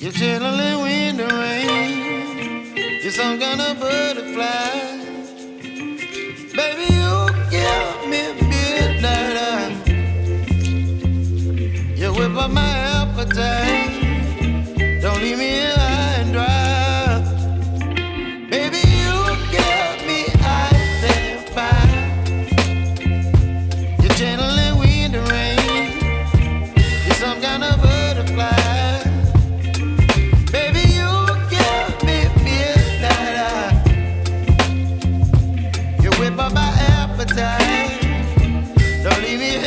You're chilling in the rain. You're some kind of butterfly. Baby, you give me midnight. You whip up my appetite. Don't leave me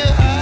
here.